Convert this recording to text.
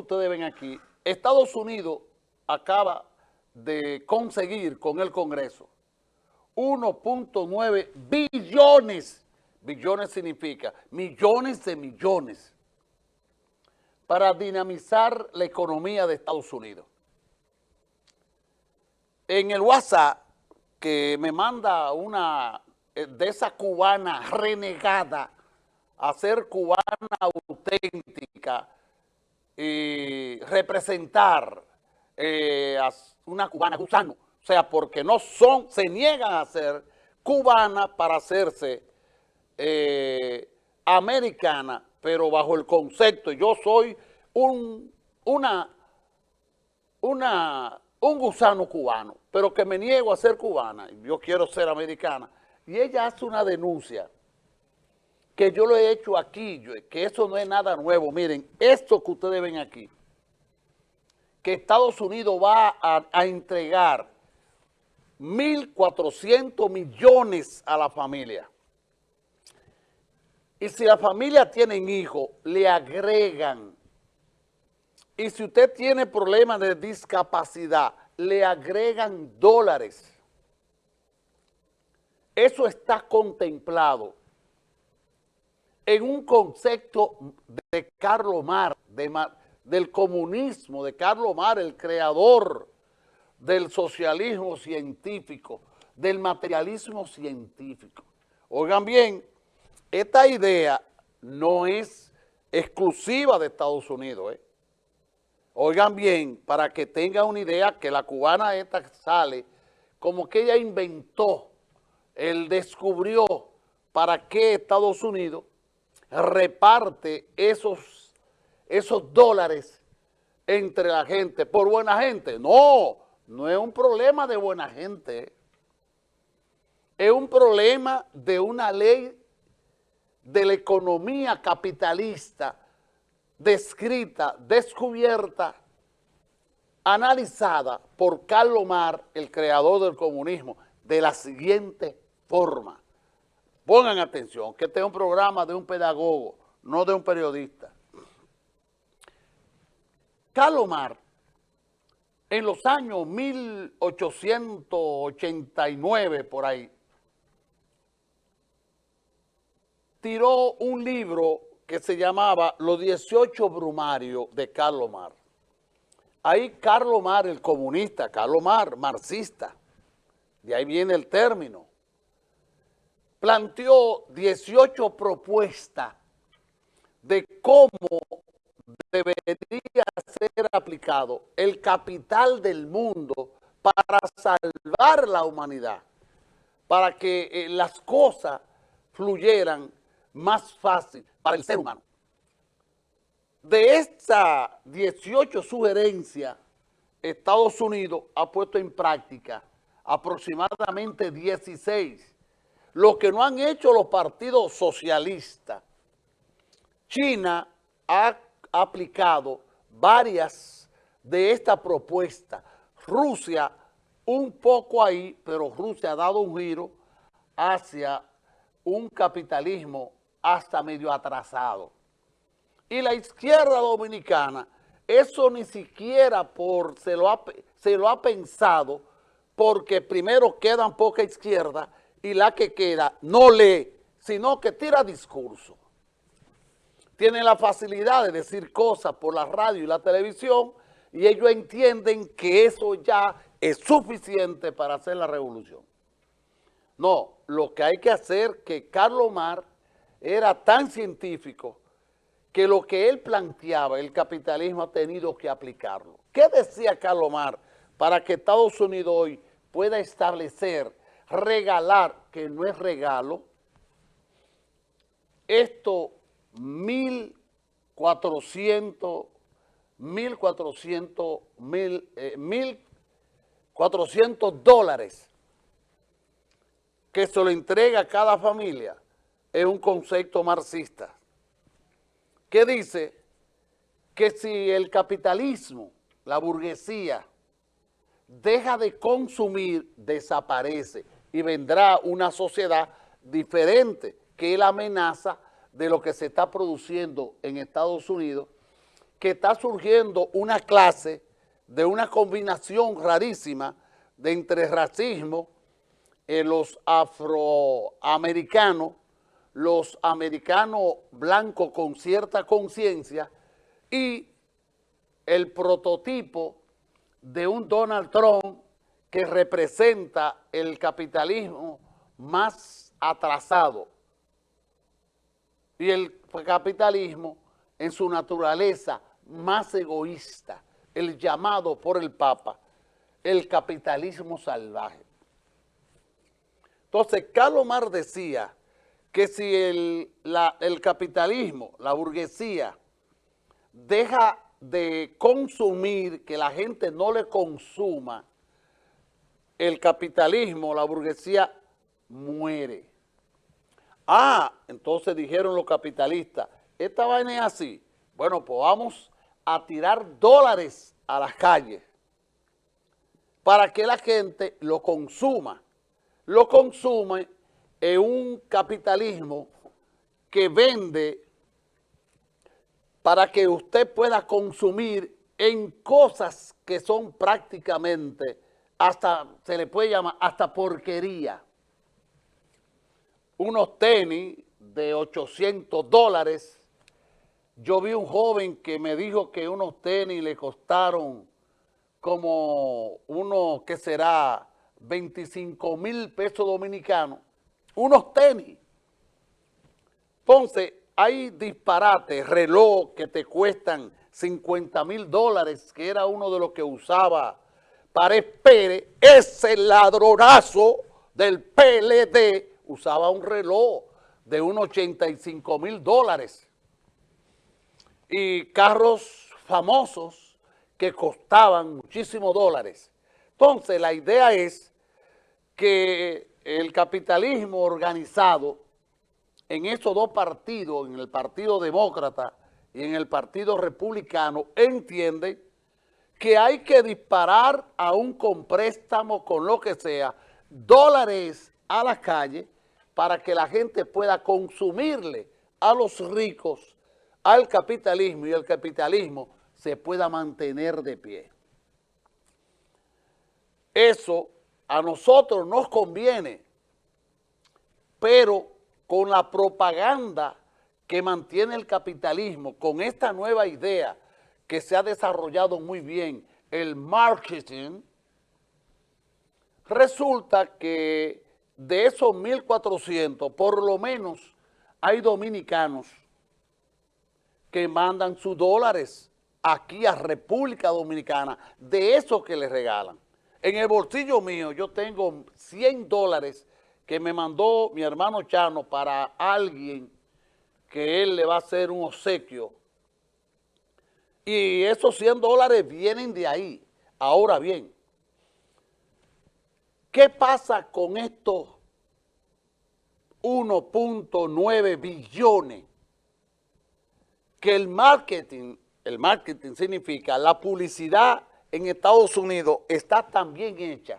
ustedes ven aquí, Estados Unidos acaba de conseguir con el Congreso 1.9 billones, billones significa millones de millones, para dinamizar la economía de Estados Unidos. En el WhatsApp, que me manda una eh, de esa cubana renegada a ser cubana auténtica y representar eh, a una cubana gusano, o sea, porque no son, se niegan a ser cubana para hacerse eh, americana, pero bajo el concepto, yo soy un, una, una, un gusano cubano, pero que me niego a ser cubana, yo quiero ser americana, y ella hace una denuncia que yo lo he hecho aquí, que eso no es nada nuevo. Miren, esto que ustedes ven aquí, que Estados Unidos va a, entregar 1.400 millones a la familia. Y si la familia tiene hijos, le agregan. Y si usted tiene problemas de discapacidad, le agregan dólares. Eso está contemplado en un concepto de Carlos Mar, del comunismo, de Carlos Mar, el creador del socialismo científico, del materialismo científico. Oigan bien, esta idea no es exclusiva de Estados Unidos. ¿eh? Oigan bien, para que tengan una idea que la cubana esta sale como que ella inventó, él descubrió para qué Estados Unidos reparte esos, esos dólares entre la gente, por buena gente. No, no es un problema de buena gente. Es un problema de una ley de la economía capitalista descrita, descubierta, analizada por Carlos Mar, el creador del comunismo, de la siguiente forma. Pongan atención, que este es un programa de un pedagogo, no de un periodista. Calomar, en los años 1889, por ahí, tiró un libro que se llamaba Los 18 Brumarios de Carlos Mar. Ahí Carlos Mar, el comunista, Carlos Mar, marxista, de ahí viene el término, planteó 18 propuestas de cómo debería ser aplicado el capital del mundo para salvar la humanidad, para que eh, las cosas fluyeran más fácil para el ser humano. De estas 18 sugerencias, Estados Unidos ha puesto en práctica aproximadamente 16 lo que no han hecho los partidos socialistas. China ha aplicado varias de estas propuestas. Rusia un poco ahí, pero Rusia ha dado un giro hacia un capitalismo hasta medio atrasado. Y la izquierda dominicana, eso ni siquiera por, se, lo ha, se lo ha pensado, porque primero quedan poca izquierda y la que queda no lee, sino que tira discurso. Tiene la facilidad de decir cosas por la radio y la televisión y ellos entienden que eso ya es suficiente para hacer la revolución. No, lo que hay que hacer que Carlos Mar era tan científico que lo que él planteaba, el capitalismo ha tenido que aplicarlo. ¿Qué decía Carlos Mar para que Estados Unidos hoy pueda establecer regalar, que no es regalo, esto 1.400, 1.400, 1.400 dólares que se lo entrega a cada familia es un concepto marxista. Que dice que si el capitalismo, la burguesía, deja de consumir, desaparece y vendrá una sociedad diferente, que la amenaza de lo que se está produciendo en Estados Unidos, que está surgiendo una clase de una combinación rarísima de entre racismo, eh, los afroamericanos, los americanos blancos con cierta conciencia y el prototipo de un Donald Trump que representa el capitalismo más atrasado y el capitalismo en su naturaleza más egoísta, el llamado por el Papa, el capitalismo salvaje. Entonces, Carlos Mar decía que si el, el capitalismo, la burguesía, deja de consumir, que la gente no le consuma, el capitalismo, la burguesía, muere. Ah, entonces dijeron los capitalistas, esta vaina es así. Bueno, pues vamos a tirar dólares a las calles para que la gente lo consuma. Lo consume en un capitalismo que vende para que usted pueda consumir en cosas que son prácticamente, hasta se le puede llamar, hasta porquería. Unos tenis de 800 dólares. Yo vi un joven que me dijo que unos tenis le costaron como unos, que será? 25 mil pesos dominicanos. Unos tenis. Entonces, hay disparates, reloj que te cuestan 50 mil dólares, que era uno de los que usaba Pared Pérez, ese ladronazo del PLD usaba un reloj de unos 85 mil dólares y carros famosos que costaban muchísimos dólares. Entonces, la idea es que el capitalismo organizado en esos dos partidos, en el Partido Demócrata y en el Partido Republicano, entienden que hay que disparar aún con préstamo, con lo que sea, dólares a la calle para que la gente pueda consumirle a los ricos, al capitalismo y el capitalismo se pueda mantener de pie. Eso a nosotros nos conviene, pero con la propaganda que mantiene el capitalismo, con esta nueva idea que se ha desarrollado muy bien, el marketing, resulta que de esos 1.400, por lo menos hay dominicanos que mandan sus dólares aquí a República Dominicana, de eso que les regalan. En el bolsillo mío yo tengo 100 dólares que me mandó mi hermano Chano para alguien que él le va a hacer un obsequio. Y esos 100 dólares vienen de ahí. Ahora bien, ¿qué pasa con estos 1.9 billones? Que el marketing, el marketing significa la publicidad en Estados Unidos está tan bien hecha